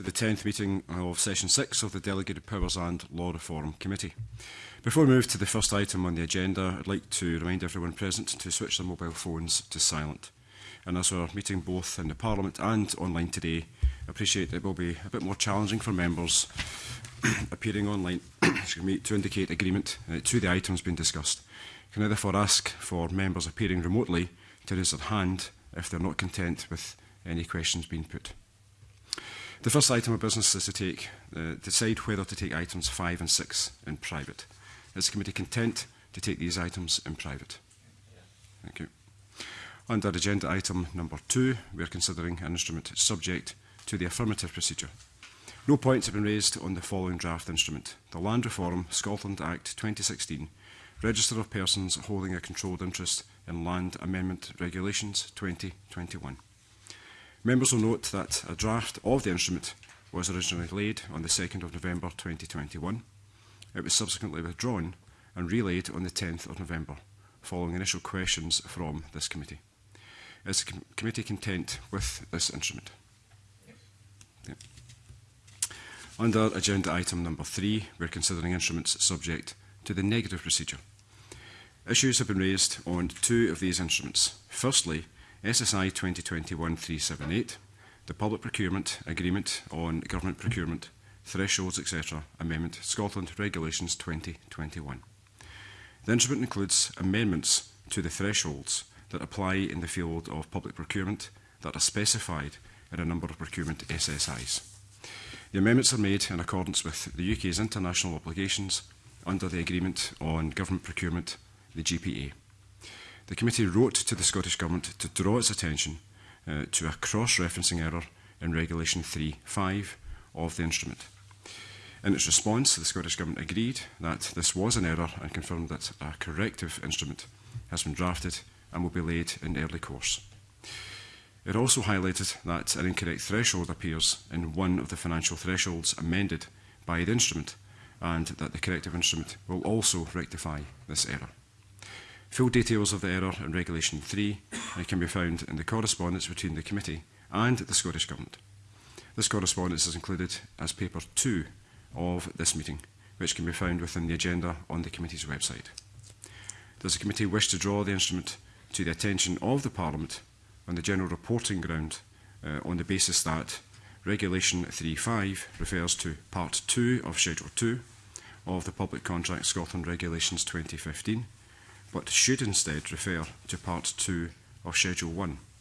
to the 10th meeting of Session 6 of the Delegated Powers and Law Reform Committee. Before we move to the first item on the agenda, I'd like to remind everyone present to switch their mobile phones to silent. And as we're meeting both in the Parliament and online today, I appreciate it will be a bit more challenging for members appearing online me, to indicate agreement uh, to the items being discussed. Can I therefore ask for members appearing remotely to raise their hand if they're not content with any questions being put. The first item of business is to take, uh, decide whether to take items 5 and 6 in private. Is the committee content to take these items in private? Thank you. Under agenda item number 2, we are considering an instrument subject to the affirmative procedure. No points have been raised on the following draft instrument. The Land Reform Scotland Act 2016, Register of Persons Holding a Controlled Interest in Land Amendment Regulations 2021. Members will note that a draft of the instrument was originally laid on the 2nd of November 2021. It was subsequently withdrawn and relayed on the 10th of November, following initial questions from this committee. Is the com committee content with this instrument? Yeah. Under agenda item number three, we're considering instruments subject to the negative procedure. Issues have been raised on two of these instruments. Firstly, SSI 2021-378, the Public Procurement Agreement on Government Procurement, Thresholds, etc. Amendment, Scotland Regulations 2021. The instrument includes amendments to the thresholds that apply in the field of public procurement that are specified in a number of procurement SSIs. The amendments are made in accordance with the UK's international obligations under the Agreement on Government Procurement, the GPA the committee wrote to the Scottish Government to draw its attention uh, to a cross-referencing error in Regulation 3.5 of the instrument. In its response, the Scottish Government agreed that this was an error and confirmed that a corrective instrument has been drafted and will be laid in early course. It also highlighted that an incorrect threshold appears in one of the financial thresholds amended by the instrument and that the corrective instrument will also rectify this error. Full details of the error in Regulation 3 uh, can be found in the correspondence between the committee and the Scottish Government. This correspondence is included as paper 2 of this meeting, which can be found within the agenda on the committee's website. Does the committee wish to draw the instrument to the attention of the Parliament on the general reporting ground uh, on the basis that Regulation 3.5 refers to Part 2 of Schedule 2 of the Public Contract Scotland Regulations 2015 but should instead refer to Part 2 of Schedule 1,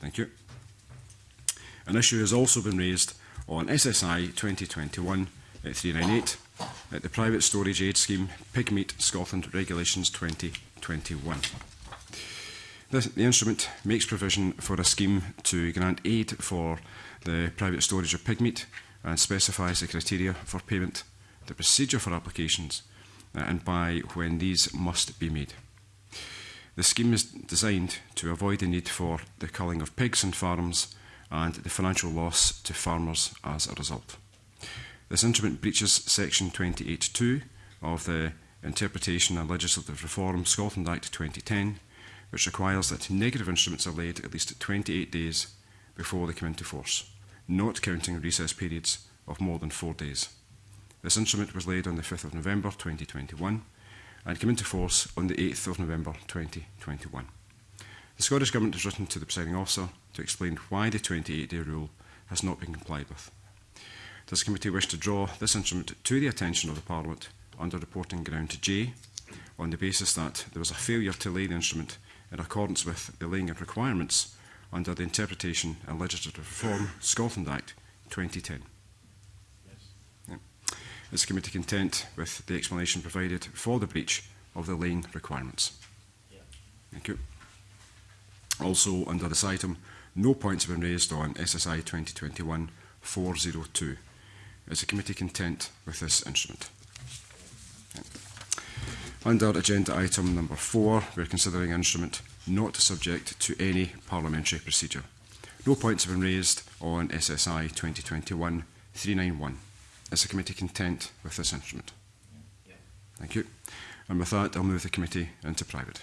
Thank you. An issue has also been raised on SSI 2021 398 at the Private Storage Aid Scheme Pigmeat Scotland Regulations 2021. This, the instrument makes provision for a scheme to grant aid for the private storage of pigmeat and specifies the criteria for payment, the procedure for applications uh, and by when these must be made. The scheme is designed to avoid the need for the culling of pigs in farms and the financial loss to farmers as a result. This instrument breaches Section 28.2 of the Interpretation and Legislative Reform Scotland Act 2010, which requires that negative instruments are laid at least 28 days before they come into force, not counting recess periods of more than four days. This instrument was laid on the 5th of November 2021 and came into force on the 8th of November 2021. The Scottish Government has written to the presiding officer to explain why the 28-day rule has not been complied with. Does the committee wish to draw this instrument to the attention of the Parliament under reporting ground to J on the basis that there was a failure to lay the instrument in accordance with the laying of requirements under the Interpretation and Legislative Reform Scotland Act 2010? Yes. Yeah. Is the committee content with the explanation provided for the breach of the laying requirements? Yeah. Thank you. Also, under this item, no points have been raised on SSI 2021-402. Is the committee content with this instrument? Under agenda item number four, we're considering instrument not subject to any parliamentary procedure. No points have been raised on SSI 2021-391. Is the committee content with this instrument? Yeah. Thank you. And with that, I'll move the committee into private.